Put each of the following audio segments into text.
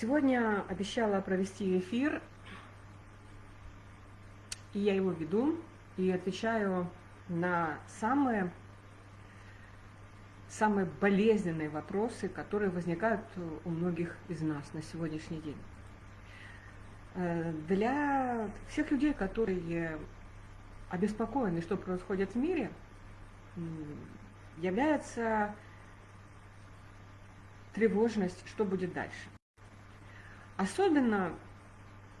Сегодня обещала провести эфир, и я его веду, и отвечаю на самые, самые болезненные вопросы, которые возникают у многих из нас на сегодняшний день. Э, для всех людей, которые обеспокоены, что происходит в мире, является тревожность, что будет дальше. Особенно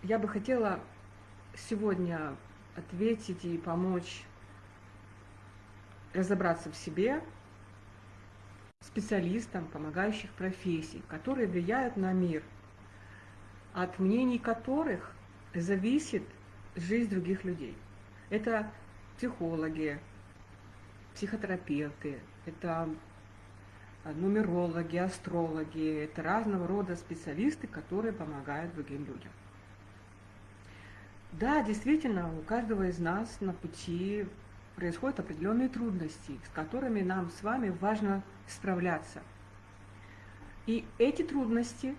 я бы хотела сегодня ответить и помочь разобраться в себе специалистам, помогающих профессий, которые влияют на мир, от мнений которых зависит жизнь других людей. Это психологи, психотерапевты, это нумерологи, астрологи, это разного рода специалисты, которые помогают другим людям. Да, действительно, у каждого из нас на пути происходят определенные трудности, с которыми нам с вами важно справляться. И эти трудности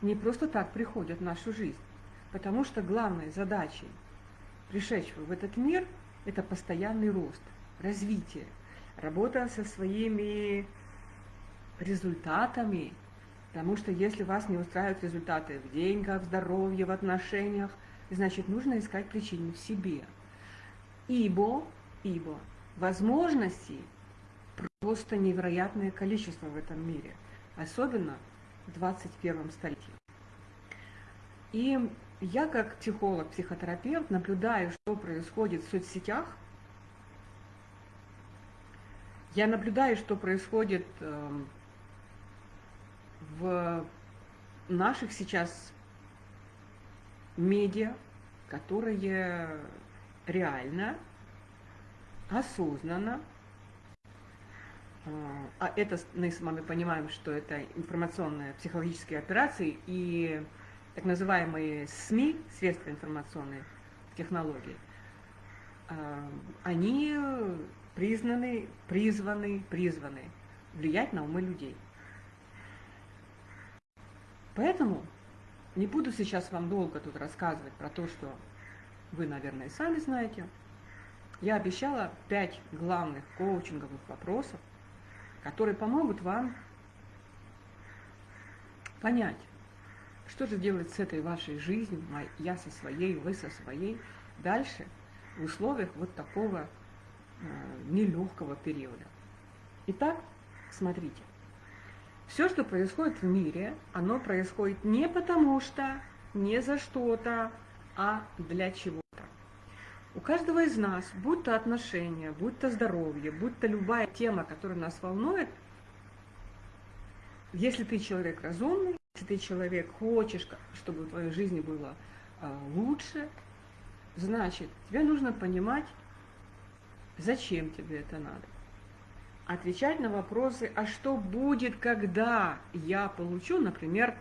не просто так приходят в нашу жизнь, потому что главной задачей пришедшего в этот мир – это постоянный рост, развитие – работа со своими результатами, потому что если вас не устраивают результаты в деньгах, в здоровье, в отношениях, значит, нужно искать причину в себе. Ибо, ибо возможностей просто невероятное количество в этом мире, особенно в 21 столетии. И я как психолог, психотерапевт наблюдаю, что происходит в соцсетях, я наблюдаю, что происходит эм, в наших сейчас медиа, которые реально, осознанно, э, а это мы с вами понимаем, что это информационные психологические операции и так называемые СМИ, средства информационной технологии, э, они признаны, призваны, призваны влиять на умы людей. Поэтому не буду сейчас вам долго тут рассказывать про то, что вы, наверное, сами знаете. Я обещала пять главных коучинговых вопросов, которые помогут вам понять, что же делать с этой вашей жизнью, я со своей, вы со своей, дальше в условиях вот такого нелегкого периода. Итак, смотрите. Все, что происходит в мире, оно происходит не потому что, не за что-то, а для чего-то. У каждого из нас, будь то отношения, будь то здоровье, будь то любая тема, которая нас волнует, если ты человек разумный, если ты человек хочешь, чтобы в твоей жизни было э, лучше, значит, тебе нужно понимать, Зачем тебе это надо? Отвечать на вопросы, а что будет, когда я получу, например,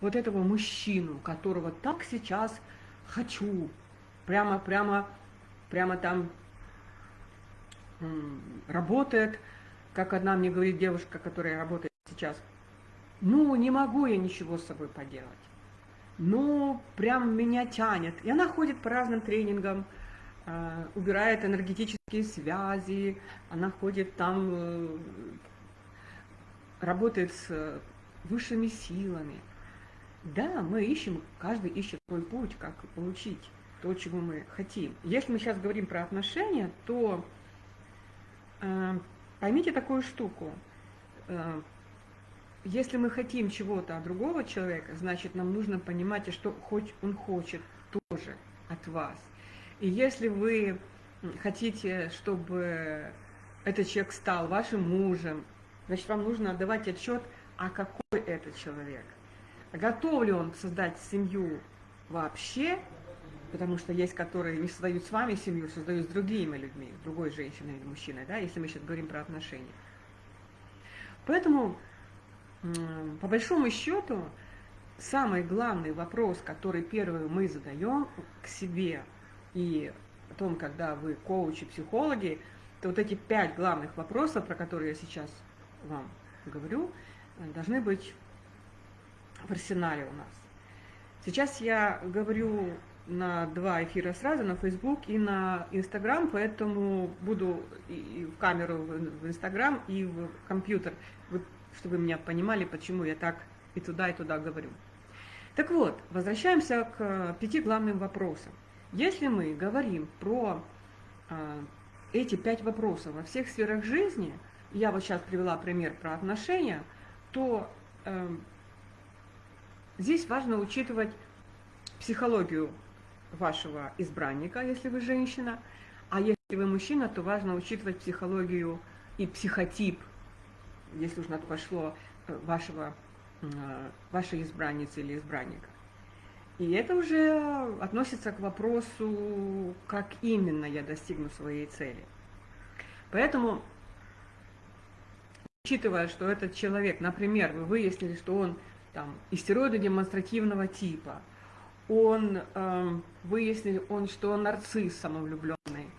вот этого мужчину, которого так сейчас хочу, прямо, прямо, прямо там работает, как одна мне говорит девушка, которая работает сейчас, ну, не могу я ничего с собой поделать. Ну, прям меня тянет. И она ходит по разным тренингам, убирает энергетические связи, она ходит там, э, работает с высшими силами. Да, мы ищем, каждый ищет свой путь, как получить то, чего мы хотим. Если мы сейчас говорим про отношения, то э, поймите такую штуку. Э, если мы хотим чего-то от другого человека, значит, нам нужно понимать, что хоть он хочет тоже от вас. И если вы хотите, чтобы этот человек стал вашим мужем, значит, вам нужно отдавать отчет, а какой это человек. Готов ли он создать семью вообще, потому что есть, которые не создают с вами семью, создают с другими людьми, с другой женщиной или мужчиной, да, если мы сейчас говорим про отношения. Поэтому, по большому счету, самый главный вопрос, который первый мы задаем к себе – и потом, когда вы коучи, психологи, то вот эти пять главных вопросов, про которые я сейчас вам говорю, должны быть в арсенале у нас. Сейчас я говорю на два эфира сразу, на Facebook и на Instagram, поэтому буду и в камеру в Instagram и в компьютер, чтобы вы меня понимали, почему я так и туда, и туда говорю. Так вот, возвращаемся к пяти главным вопросам. Если мы говорим про э, эти пять вопросов во всех сферах жизни, я вот сейчас привела пример про отношения, то э, здесь важно учитывать психологию вашего избранника, если вы женщина, а если вы мужчина, то важно учитывать психологию и психотип, если уж на то пошло, э, вашего, э, вашей избранницы или избранника. И это уже относится к вопросу, как именно я достигну своей цели. Поэтому, учитывая, что этот человек, например, вы выяснили, что он там истероидно-демонстративного типа – он э, выяснил, он, что он нарцисс самовлюбленный,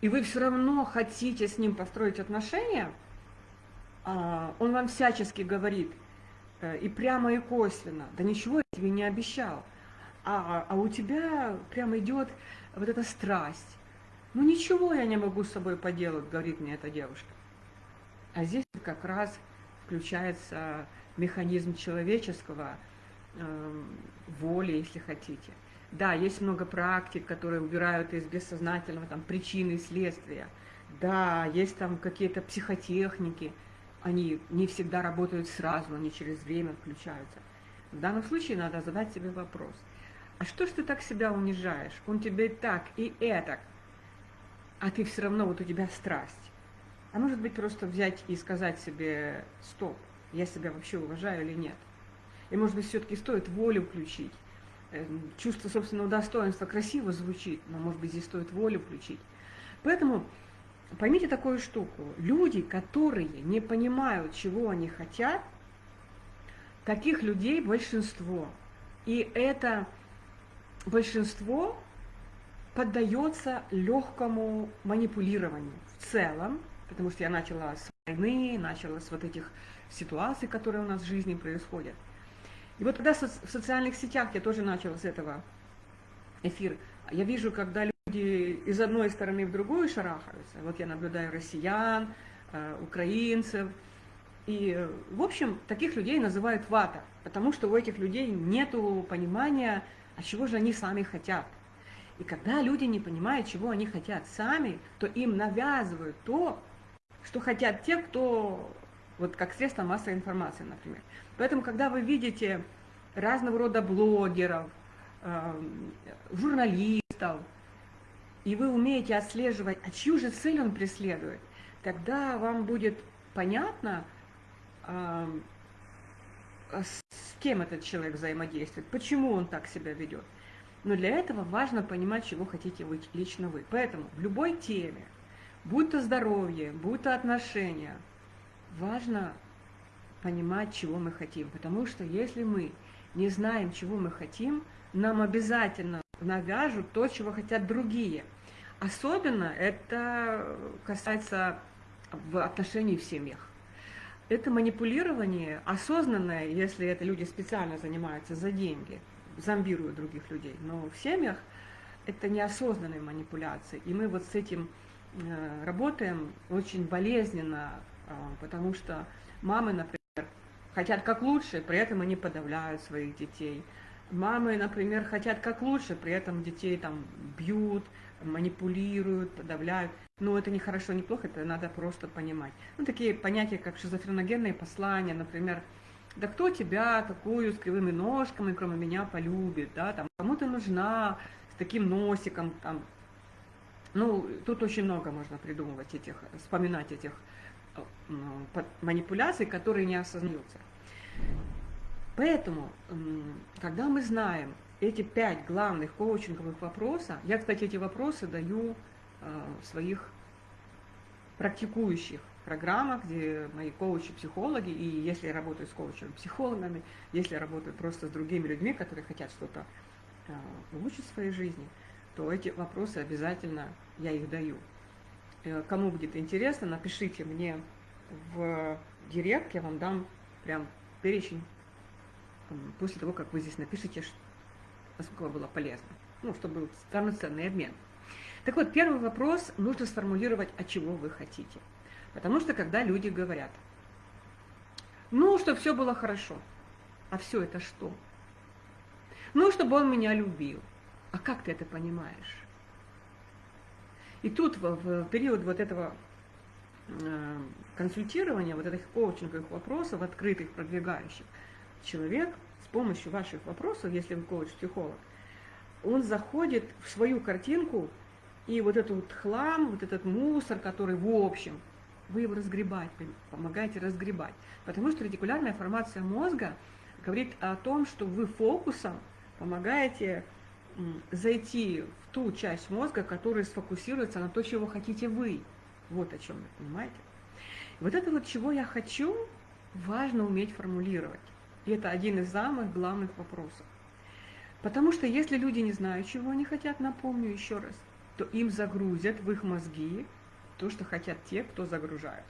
и вы все равно хотите с ним построить отношения, э, он вам всячески говорит, э, и прямо, и косвенно, да ничего тебе не обещал, а, а у тебя прямо идет вот эта страсть. Ну ничего я не могу с собой поделать, говорит мне эта девушка. А здесь как раз включается механизм человеческого, Эм, воли, если хотите. Да, есть много практик, которые убирают из бессознательного там, причины и следствия. Да, есть там какие-то психотехники, они не всегда работают сразу, они через время включаются. В данном случае надо задать себе вопрос. А что ж ты так себя унижаешь? Он тебе так и это, а ты все равно, вот у тебя страсть. А может быть просто взять и сказать себе, стоп, я себя вообще уважаю или нет? И, может быть, все-таки стоит волю включить. Эм, чувство собственного достоинства красиво звучит, но, может быть, здесь стоит волю включить. Поэтому поймите такую штуку. Люди, которые не понимают, чего они хотят, таких людей большинство. И это большинство поддается легкому манипулированию в целом, потому что я начала с войны, начала с вот этих ситуаций, которые у нас в жизни происходят – и вот когда в социальных сетях, я тоже начала с этого эфир, я вижу, когда люди из одной стороны в другую шарахаются, вот я наблюдаю россиян, э, украинцев, и, в общем, таких людей называют вата, потому что у этих людей нет понимания, а чего же они сами хотят. И когда люди не понимают, чего они хотят сами, то им навязывают то, что хотят те, кто, вот как средство массовой информации, например. Поэтому, когда вы видите разного рода блогеров, эм, журналистов, и вы умеете отслеживать, а чью же цель он преследует, тогда вам будет понятно, с кем этот человек взаимодействует, почему он так себя ведет. Но для этого важно понимать, чего хотите вы, лично вы. Поэтому в любой теме, будь то здоровье, будь то отношения, важно понимать, чего мы хотим. Потому что если мы не знаем, чего мы хотим, нам обязательно навяжут то, чего хотят другие. Особенно это касается в отношении в семьях. Это манипулирование осознанное, если это люди специально занимаются за деньги, зомбируют других людей. Но в семьях это неосознанные манипуляции. И мы вот с этим э, работаем очень болезненно, э, потому что мамы, например, хотят как лучше, при этом они подавляют своих детей. Мамы, например, хотят как лучше, при этом детей там бьют, манипулируют, подавляют. Но это не хорошо, не плохо, это надо просто понимать. Ну, такие понятия, как шизофреногенные послания, например, да кто тебя такую с кривыми ножками, кроме меня, полюбит, да, там, кому ты нужна с таким носиком, там, ну, тут очень много можно придумывать этих, вспоминать этих манипуляций, которые не осознаются. Поэтому, когда мы знаем эти пять главных коучинговых вопросов, я, кстати, эти вопросы даю в своих практикующих программах, где мои коучи-психологи, и если я работаю с коучами-психологами, если я работаю просто с другими людьми, которые хотят что-то улучшить в своей жизни, то эти вопросы обязательно я их даю. Э, кому будет интересно, напишите мне в директ, я вам дам прям перечень после того, как вы здесь напишете, насколько было полезно. Ну, чтобы был равноценный обмен. Так вот, первый вопрос нужно сформулировать, от чего вы хотите. Потому что когда люди говорят, ну, чтобы все было хорошо, а все это что? Ну, чтобы он меня любил. А как ты это понимаешь? И тут в, в период вот этого э, консультирования, вот этих коучинговых вопросов, открытых, продвигающих, человек с помощью ваших вопросов, если вы коуч-психолог, он заходит в свою картинку, и вот этот вот хлам, вот этот мусор, который в общем, вы его разгребать, помогаете разгребать. Потому что ретикулярная формация мозга говорит о том, что вы фокусом помогаете зайти в ту часть мозга, которая сфокусируется на то, чего хотите вы. Вот о чем вы понимаете. Вот это вот, чего я хочу, важно уметь формулировать. И это один из самых главных вопросов. Потому что если люди не знают, чего они хотят, напомню еще раз, то им загрузят в их мозги то, что хотят те, кто загружает.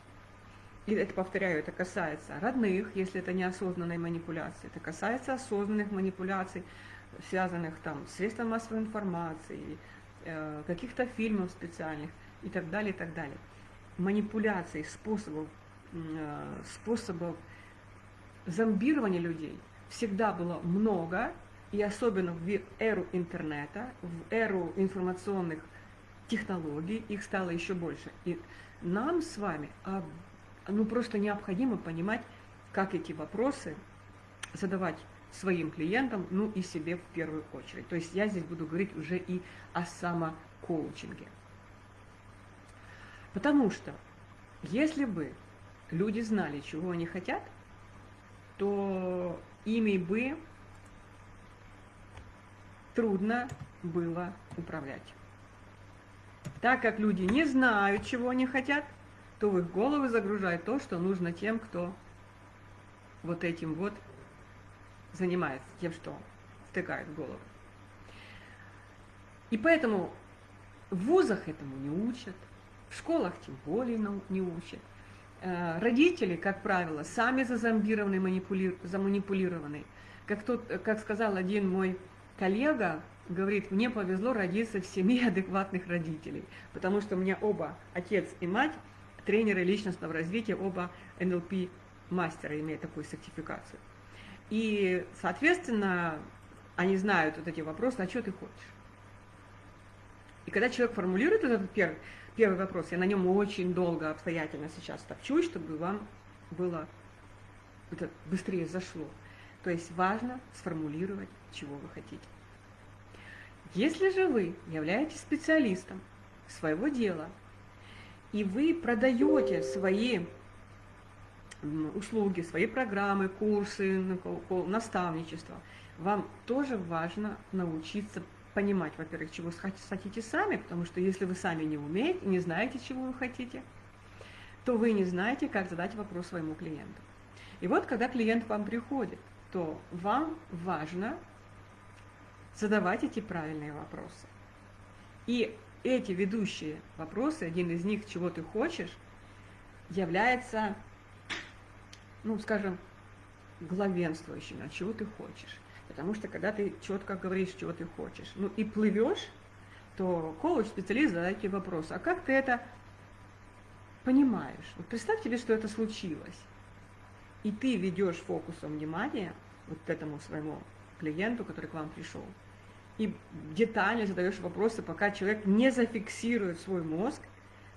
И это, повторяю, это касается родных, если это неосознанной манипуляции, это касается осознанных манипуляций, связанных там с средством массовой информации, э, каких-то фильмов специальных и так далее, и так далее. Манипуляций, способов, э, способов зомбирования людей всегда было много, и особенно в эру интернета, в эру информационных технологий, их стало еще больше. И нам с вами а, ну, просто необходимо понимать, как эти вопросы задавать своим клиентам, ну и себе в первую очередь. То есть я здесь буду говорить уже и о самокоучинге. Потому что если бы люди знали, чего они хотят, то ими бы трудно было управлять. Так как люди не знают, чего они хотят, то в их головы загружают то, что нужно тем, кто вот этим вот занимается, тем, что втыкает в голову. И поэтому в вузах этому не учат, в школах тем более не учат. Э, родители, как правило, сами зазомбированы, манипули... заманипулированы. Как, тот, как сказал один мой коллега, говорит, мне повезло родиться в семье адекватных родителей, потому что у меня оба, отец и мать, тренеры личностного развития, оба НЛП мастера, имеют такую сертификацию. И, соответственно, они знают вот эти вопросы, а что ты хочешь? И когда человек формулирует этот первый, первый вопрос, я на нем очень долго, обстоятельно сейчас топчусь, чтобы вам было это быстрее зашло. То есть важно сформулировать, чего вы хотите. Если же вы являетесь специалистом своего дела, и вы продаете свои услуги, свои программы, курсы, наставничество, вам тоже важно научиться понимать, во-первых, чего хотите сами, потому что если вы сами не умеете, не знаете, чего вы хотите, то вы не знаете, как задать вопрос своему клиенту. И вот, когда клиент к вам приходит, то вам важно задавать эти правильные вопросы. И эти ведущие вопросы, один из них, чего ты хочешь, является, ну, скажем, главенствующим, а чего ты хочешь. Потому что когда ты четко говоришь, чего ты хочешь, ну и плывешь, то коуч-специалист задает тебе вопрос, а как ты это понимаешь? Вот представь тебе, что это случилось. И ты ведешь фокусом внимания вот этому своему клиенту, который к вам пришел, и детально задаешь вопросы, пока человек не зафиксирует свой мозг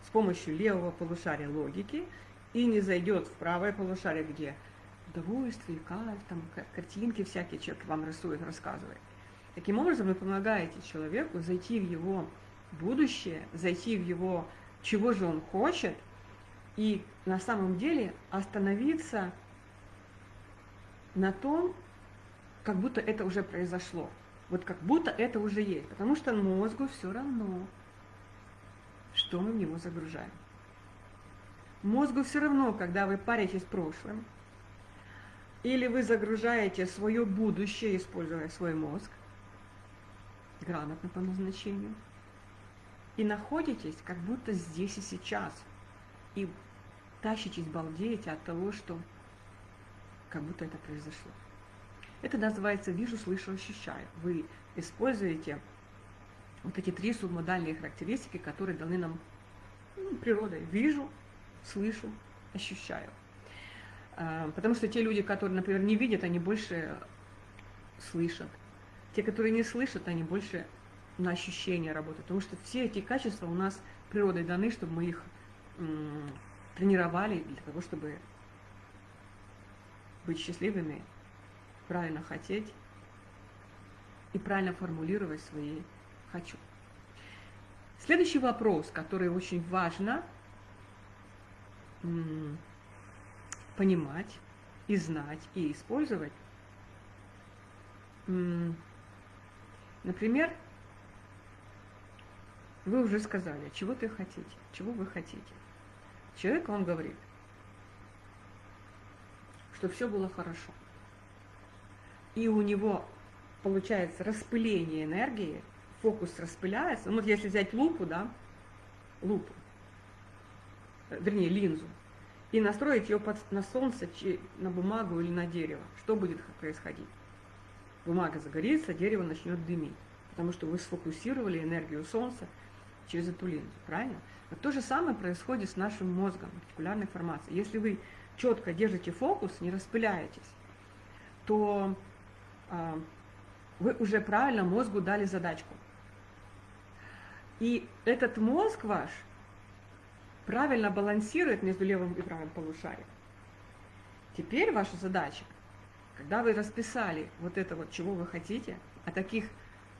с помощью левого полушария логики и не зайдет в правое полушарие, где удовольствие, кайф, там картинки всякие человек вам рисует, рассказывает. Таким образом, вы помогаете человеку зайти в его будущее, зайти в его, чего же он хочет, и на самом деле остановиться на том, как будто это уже произошло. Вот как будто это уже есть. Потому что мозгу все равно, что мы в него загружаем. Мозгу все равно, когда вы паритесь с прошлым, или вы загружаете свое будущее, используя свой мозг, грамотно по назначению, и находитесь как будто здесь и сейчас, и тащитесь, балдеете от того, что как будто это произошло. Это называется «вижу, слышу, ощущаю». Вы используете вот эти три субмодальные характеристики, которые даны нам ну, природой. Вижу, слышу, ощущаю. А, потому что те люди, которые, например, не видят, они больше слышат. Те, которые не слышат, они больше на ощущения работают. Потому что все эти качества у нас природой даны, чтобы мы их тренировали для того, чтобы быть счастливыми, правильно хотеть и правильно формулировать свои «хочу». Следующий вопрос, который очень важно понимать и знать, и использовать. Например, вы уже сказали, чего ты хотите, чего вы хотите. Человек, он говорит, что все было хорошо. И у него получается распыление энергии, фокус распыляется. Ну, вот если взять лупу, да, лупу, вернее, линзу, и настроить ее под, на солнце, на бумагу или на дерево, что будет происходить? Бумага загорится, дерево начнет дымить, потому что вы сфокусировали энергию солнца через эту линзу, правильно? Вот то же самое происходит с нашим мозгом, ретикулярной формацией. Если вы четко держите фокус, не распыляетесь, то э, вы уже правильно мозгу дали задачку. И этот мозг ваш правильно балансирует между левым и правым полушарием. Теперь ваша задача, когда вы расписали вот это вот, чего вы хотите, а таких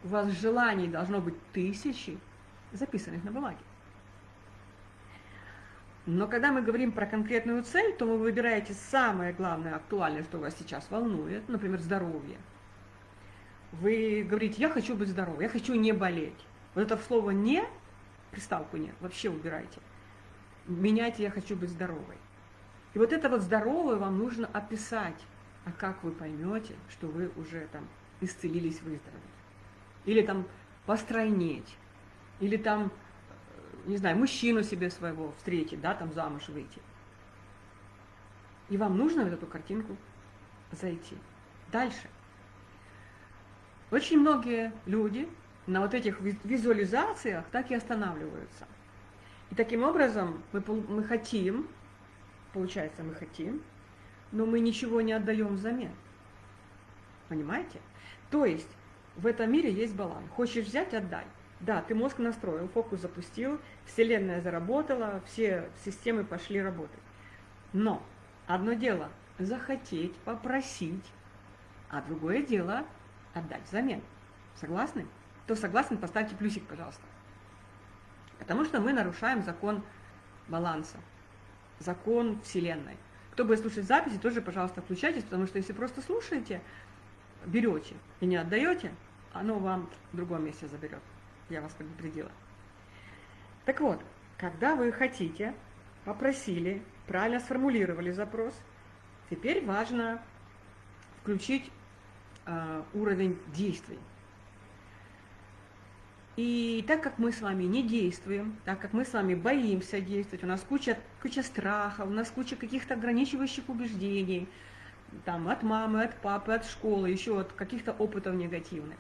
у вас желаний должно быть тысячи, записанных на бумаге. Но когда мы говорим про конкретную цель, то вы выбираете самое главное, актуальное, что вас сейчас волнует, например, здоровье. Вы говорите, я хочу быть здоровым, я хочу не болеть. Вот это слово «не», приставку «не», вообще убирайте. Меняйте «я хочу быть здоровой». И вот это вот здоровое вам нужно описать. А как вы поймете, что вы уже там исцелились, выздоровели? Или там постройнеть, или там, э, не знаю, мужчину себе своего встретить, да, там замуж выйти. И вам нужно в эту картинку зайти. Дальше. Очень многие люди на вот этих визуализациях так и останавливаются. И таким образом мы, мы хотим, получается, мы хотим, но мы ничего не отдаем взамен. Понимаете? То есть в этом мире есть баланс. Хочешь взять – отдай. Да, ты мозг настроил, фокус запустил, Вселенная заработала, все системы пошли работать. Но одно дело – захотеть, попросить, а другое дело – отдать взамен. Согласны? Кто согласен, поставьте плюсик, пожалуйста. Потому что мы нарушаем закон баланса, закон Вселенной. Кто будет слушать записи, тоже, пожалуйста, включайтесь, потому что если просто слушаете, берете и не отдаете, оно вам в другом месте заберет я вас предупредила. Так вот, когда вы хотите, попросили, правильно сформулировали запрос, теперь важно включить э, уровень действий. И так как мы с вами не действуем, так как мы с вами боимся действовать, у нас куча, куча страхов, у нас куча каких-то ограничивающих убеждений, там, от мамы, от папы, от школы, еще от каких-то опытов негативных,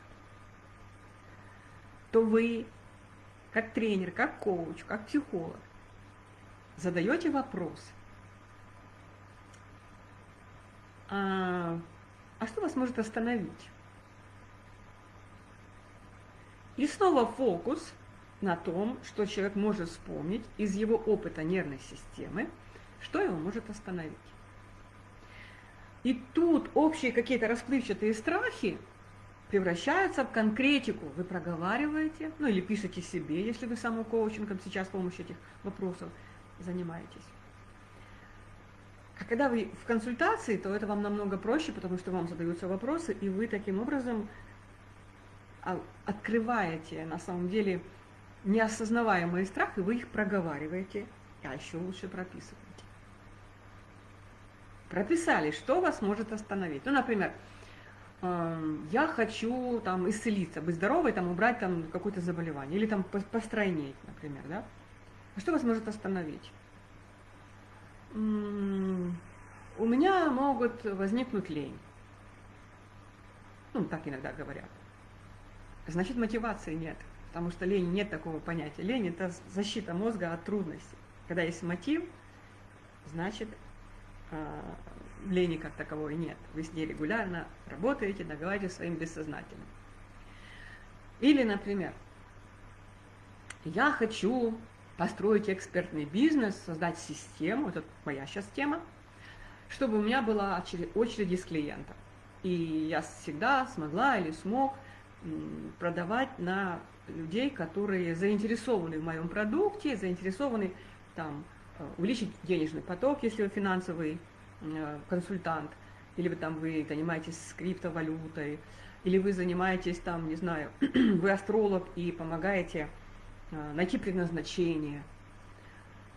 то вы, как тренер, как коуч, как психолог, задаете вопрос, а, а что вас может остановить? И снова фокус на том, что человек может вспомнить из его опыта нервной системы, что его может остановить. И тут общие какие-то расплывчатые страхи превращаются в конкретику. Вы проговариваете, ну или пишете себе, если вы самокоучингом сейчас с помощью этих вопросов занимаетесь. А когда вы в консультации, то это вам намного проще, потому что вам задаются вопросы, и вы таким образом а, открываете на самом деле неосознаваемые страхи, вы их проговариваете, а еще лучше прописываете. Прописали, что вас может остановить. Ну, например, я хочу там исцелиться, быть здоровой, там убрать там какое-то заболевание, или там постройнеть, например, да? А что вас может остановить? У меня могут возникнуть лень. ну, так иногда говорят, значит мотивации нет, потому что лени нет такого понятия. Лень – это защита мозга от трудностей. Когда есть мотив, значит, э, лени как таковой нет. Вы с ней регулярно работаете, договариваетесь своим бессознательным. Или, например, я хочу построить экспертный бизнес, создать систему, это моя сейчас тема, чтобы у меня была очередь из клиентов. И я всегда смогла или смог продавать на людей, которые заинтересованы в моем продукте, заинтересованы там, э, увеличить денежный поток, если вы финансовый э, консультант, или вы там вы занимаетесь криптовалютой, или вы занимаетесь там, не знаю, вы астролог и помогаете найти предназначение,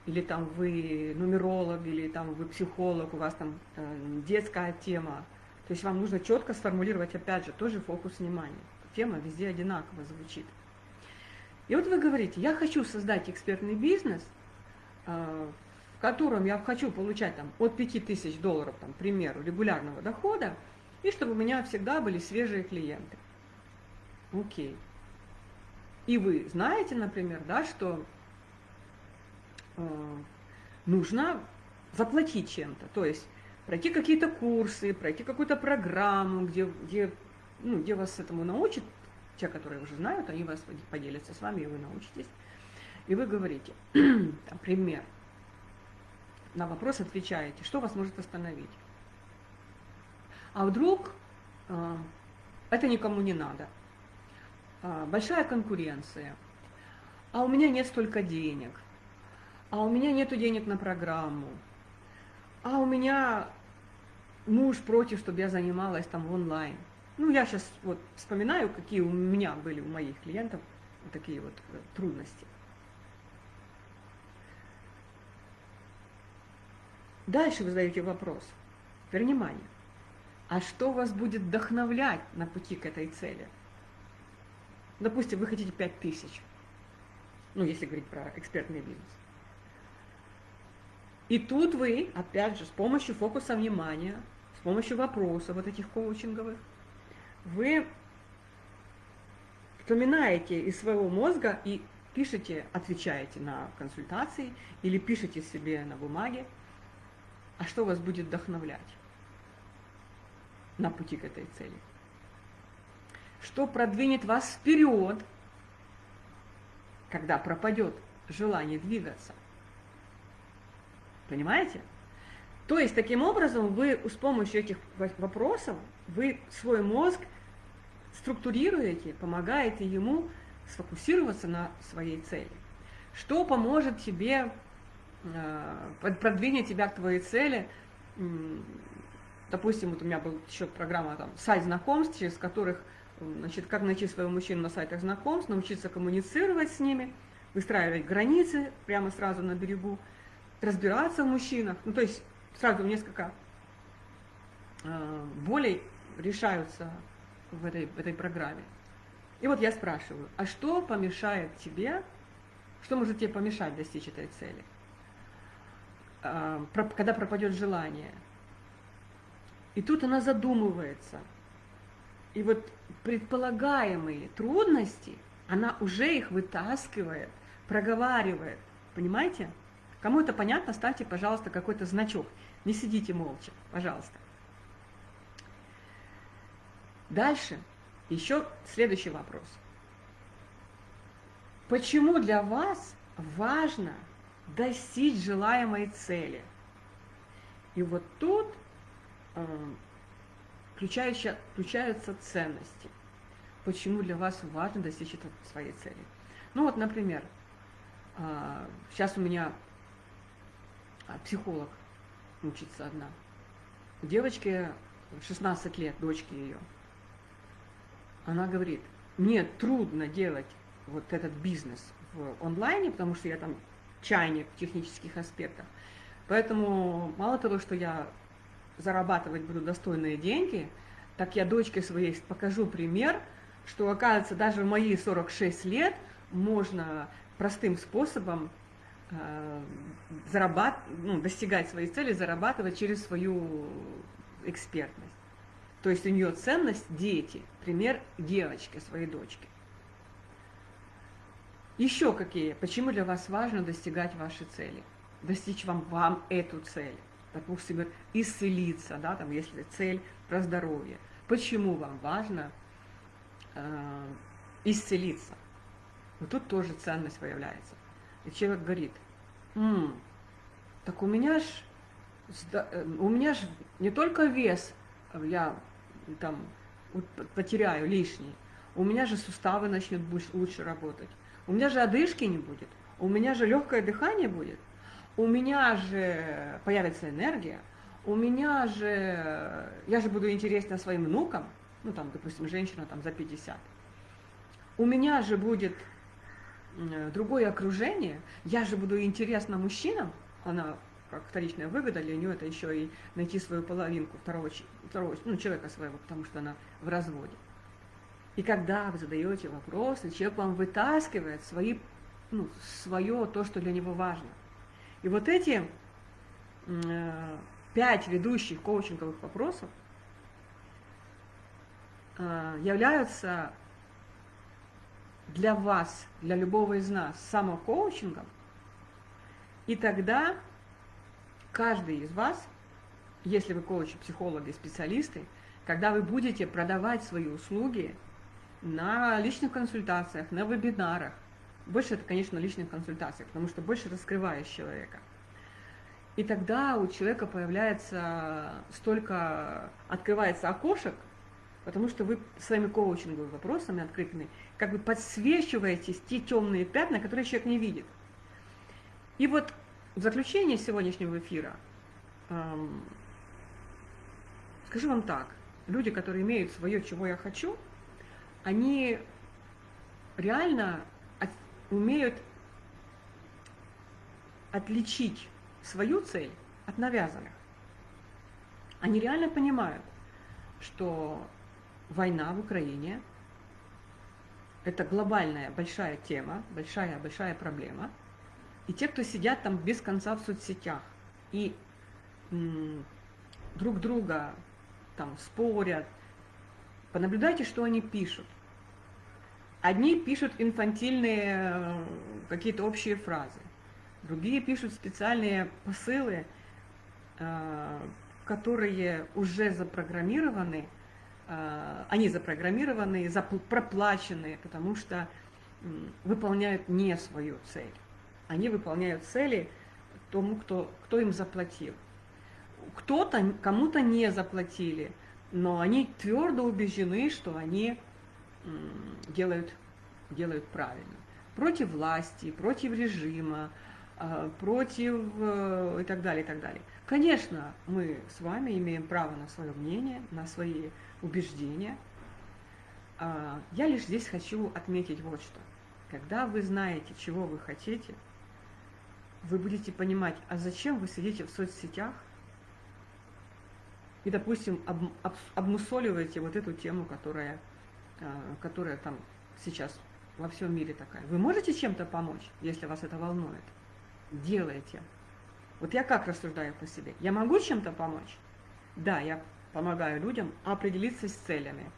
или там вы нумеролог, или там вы психолог, у вас там э, детская тема. То есть вам нужно четко сформулировать, опять же, тоже фокус внимания. Тема везде одинаково звучит. И вот вы говорите, я хочу создать экспертный бизнес, э, в котором я хочу получать там, от 5000 долларов, там, к примеру, регулярного дохода, и чтобы у меня всегда были свежие клиенты. Окей. И вы знаете, например, да, что э, нужно заплатить чем-то, то есть пройти какие-то курсы, пройти какую-то программу, где, где, ну, где вас этому научат, те, которые уже знают, они вас поделятся с вами, и вы научитесь. И вы говорите, там, пример, на вопрос отвечаете, что вас может остановить. А вдруг э, это никому не надо. Э, большая конкуренция. А у меня нет столько денег. А у меня нет денег на программу. А у меня муж против, чтобы я занималась там онлайн. Ну, я сейчас вот вспоминаю, какие у меня были, у моих клиентов, такие вот э, трудности. Дальше вы задаете вопрос. Внимание. А что вас будет вдохновлять на пути к этой цели? Допустим, вы хотите 5 тысяч. Ну, если говорить про экспертный бизнес. И тут вы, опять же, с помощью фокуса внимания, с помощью вопросов вот этих коучинговых, вы вспоминаете из своего мозга и пишете, отвечаете на консультации или пишете себе на бумаге, а что вас будет вдохновлять на пути к этой цели? Что продвинет вас вперед, когда пропадет желание двигаться? Понимаете? То есть, таким образом, вы с помощью этих вопросов, вы свой мозг структурируете, помогаете ему сфокусироваться на своей цели. Что поможет тебе Э, продвинет тебя к твоей цели. Допустим, вот у меня была еще программа там, сайт знакомств, через которых, значит, как найти своего мужчину на сайтах знакомств, научиться коммуницировать с ними, выстраивать границы прямо сразу на берегу, разбираться в мужчинах. Ну, то есть сразу несколько э, болей решаются в этой, в этой программе. И вот я спрашиваю, а что помешает тебе, что может тебе помешать достичь этой цели? А, когда пропадет желание. И тут она задумывается. И вот предполагаемые трудности, она уже их вытаскивает, проговаривает. Понимаете? Кому это понятно, ставьте, пожалуйста, какой-то значок. Не сидите молча, пожалуйста. Дальше еще следующий вопрос. Почему для вас важно достичь желаемой цели. И вот тут э, включаются, ценности. Почему для вас важно достичь своей цели. Ну вот, например, э, сейчас у меня а, психолог учится одна. Девочке 16 лет, дочке ее. Она говорит, мне трудно делать вот этот бизнес в онлайне, потому что я там чайник в технических аспектах. Поэтому мало того, что я зарабатывать буду достойные деньги, так я дочке своей покажу пример, что, оказывается, даже в мои 46 лет можно простым способом э, зарабат... ну, достигать своей цели, зарабатывать через свою экспертность. То есть у нее ценность дети, пример девочки, своей дочки. Еще какие? Почему для вас важно достигать ваши цели? Достичь вам, вам эту цель. Допустим, исцелиться, да, там, если цель про здоровье. Почему вам важно исцелиться? Вот тут тоже ценность появляется. И человек говорит, М, так у меня ж, э, у меня ж не только вес, я там потеряю лишний, у меня же суставы начнут лучше работать у меня же одышки не будет, у меня же легкое дыхание будет, у меня же появится энергия, у меня же, я же буду интересна своим внукам, ну там, допустим, женщина там за 50, у меня же будет другое окружение, я же буду интересна мужчинам, она как вторичная выгода для нее это еще и найти свою половинку второго, второго ну, человека своего, потому что она в разводе. И когда вы задаете вопросы, человек вам вытаскивает свои, ну, свое, то, что для него важно. И вот эти э, пять ведущих коучинговых вопросов э, являются для вас, для любого из нас, самокоучингом, и тогда каждый из вас, если вы коучи, психологи, специалисты, когда вы будете продавать свои услуги, на личных консультациях, на вебинарах. Больше это, конечно, личных консультациях, потому что больше раскрываешь человека. И тогда у человека появляется столько, открывается окошек, потому что вы своими коучинговыми вопросами открытыми как бы подсвечиваете те темные пятна, которые человек не видит. И вот в заключение сегодняшнего эфира эм, скажу вам так, люди, которые имеют свое «чего я хочу», они реально от, умеют отличить свою цель от навязанных. Они реально понимают, что война в Украине – это глобальная большая тема, большая-большая проблема. И те, кто сидят там без конца в соцсетях и друг друга там спорят, понаблюдайте, что они пишут. Одни пишут инфантильные э, какие-то общие фразы, другие пишут специальные посылы, э, которые уже запрограммированы, они запрограммированы, проплачены, потому что выполняют не свою цель. Они выполняют цели тому, кто, кто им заплатил. Кто-то, кому-то не заплатили, но они твердо убеждены, что они делают, делают правильно. Против власти, против режима, а, против э, и так далее, и так далее. Конечно, мы с вами имеем право на свое мнение, на свои убеждения. А, я лишь здесь хочу отметить вот что. Когда вы знаете, чего вы хотите, вы будете понимать, а зачем вы сидите в соцсетях и, допустим, об, об, обмусоливаете вот эту тему, которая а, которая там сейчас во всем мире такая. Вы можете чем-то помочь, если вас это волнует? Делайте. Вот я как рассуждаю по себе? Я могу чем-то помочь? Да, я помогаю людям определиться с целями.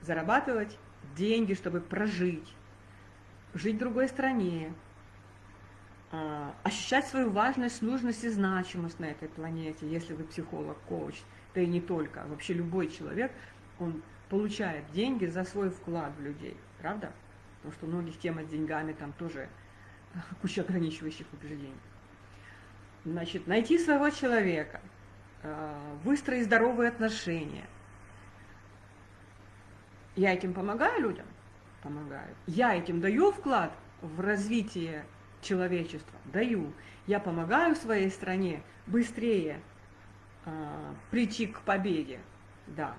Зарабатывать деньги, чтобы прожить, жить в другой стране, а, ощущать свою важность, нужность и значимость на этой планете, если вы психолог, коуч, да и не только, вообще любой человек, он получает деньги за свой вклад в людей, правда? Потому что у многих тема с деньгами там тоже куча ограничивающих убеждений. Значит, найти своего человека, э, выстроить здоровые отношения. Я этим помогаю людям? Помогаю. Я этим даю вклад в развитие человечества? Даю. Я помогаю своей стране быстрее э, прийти к победе? Да.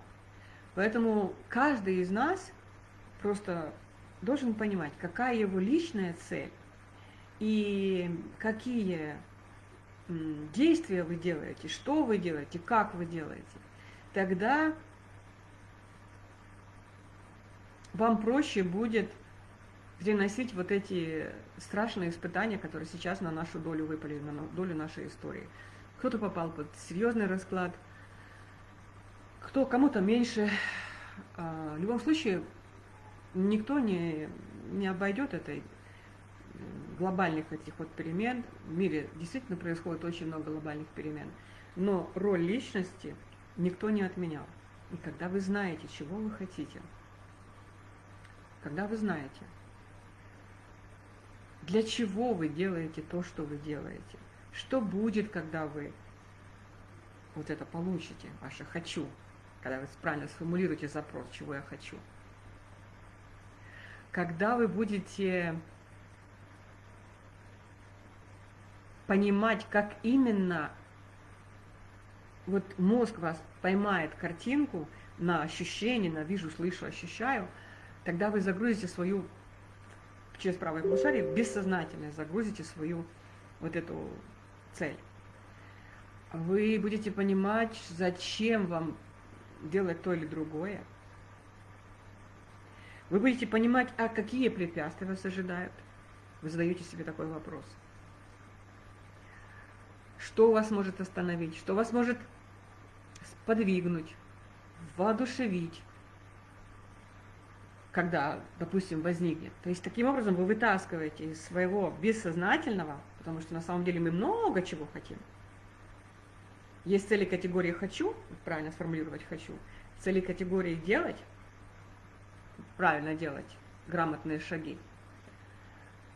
Поэтому каждый из нас просто должен понимать, какая его личная цель и какие действия вы делаете, что вы делаете, как вы делаете. Тогда вам проще будет переносить вот эти страшные испытания, которые сейчас на нашу долю выпали, на долю нашей истории. Кто-то попал под серьезный расклад – кто кому-то меньше. А, в любом случае, никто не, не обойдет этой глобальных этих вот перемен. В мире действительно происходит очень много глобальных перемен. Но роль личности никто не отменял. И когда вы знаете, чего вы хотите, когда вы знаете, для чего вы делаете то, что вы делаете, что будет, когда вы вот это получите, ваше «хочу», когда вы правильно сформулируете запрос, чего я хочу. Когда вы будете понимать, как именно вот мозг вас поймает картинку на ощущение, на вижу, слышу, ощущаю, тогда вы загрузите свою, через правое полушарие, бессознательно загрузите свою вот эту цель. Вы будете понимать, зачем вам делать то или другое. Вы будете понимать, а какие препятствия вас ожидают. Вы задаете себе такой вопрос. Что вас может остановить, что вас может подвигнуть, воодушевить, когда, допустим, возникнет. То есть таким образом вы вытаскиваете из своего бессознательного, потому что на самом деле мы много чего хотим. Есть цели категории «хочу», правильно сформулировать «хочу», цели категории «делать», правильно делать, грамотные шаги –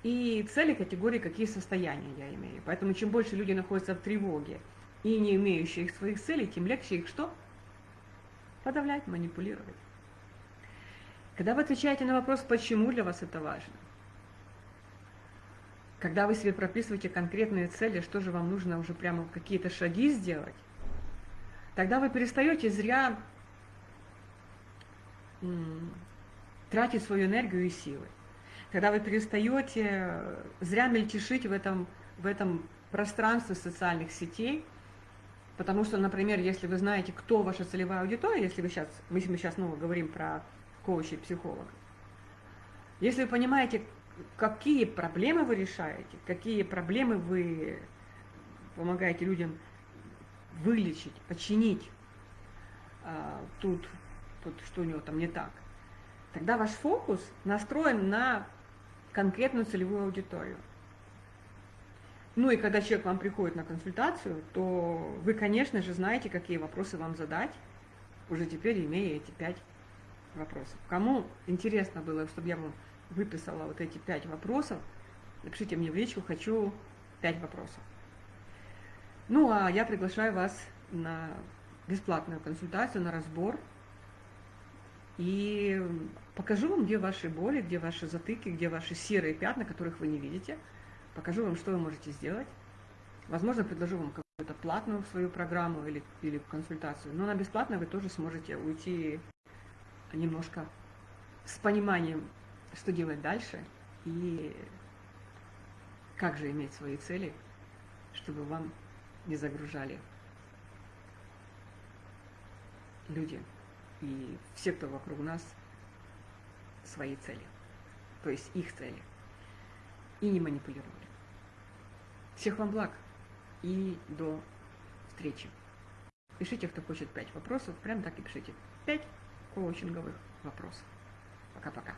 и цели категории, какие состояния я имею. Поэтому чем больше люди находятся в тревоге и не имеющие их своих целей, тем легче их что? Подавлять, манипулировать. Когда вы отвечаете на вопрос, почему для вас это важно, когда вы себе прописываете конкретные цели, что же вам нужно уже прямо какие-то шаги сделать, тогда вы перестаете зря тратить свою энергию и силы когда вы перестаете э, зря мельтешить в этом, в этом пространстве социальных сетей, потому что, например, если вы знаете, кто ваша целевая аудитория, если вы сейчас, мы сейчас снова говорим про коучей, психологов, если вы понимаете, какие проблемы вы решаете, какие проблемы вы помогаете людям вылечить, починить, а, тут, тут что у него там не так, тогда ваш фокус настроен на конкретную целевую аудиторию. Ну и когда человек вам приходит на консультацию, то вы, конечно же, знаете, какие вопросы вам задать, уже теперь имея эти пять вопросов. Кому интересно было, чтобы я вам выписала вот эти пять вопросов, напишите мне в личку, хочу пять вопросов. Ну а я приглашаю вас на бесплатную консультацию, на разбор и покажу вам, где ваши боли, где ваши затыки, где ваши серые пятна, которых вы не видите. Покажу вам, что вы можете сделать. Возможно, предложу вам какую-то платную свою программу или, или консультацию. Но на бесплатно вы тоже сможете уйти немножко с пониманием, что делать дальше и как же иметь свои цели, чтобы вам не загружали люди и все, кто вокруг нас, свои цели, то есть их цели, и не манипулировали. Всех вам благ и до встречи. Пишите, кто хочет пять вопросов, прям так и пишите. Пять коучинговых вопросов. Пока-пока.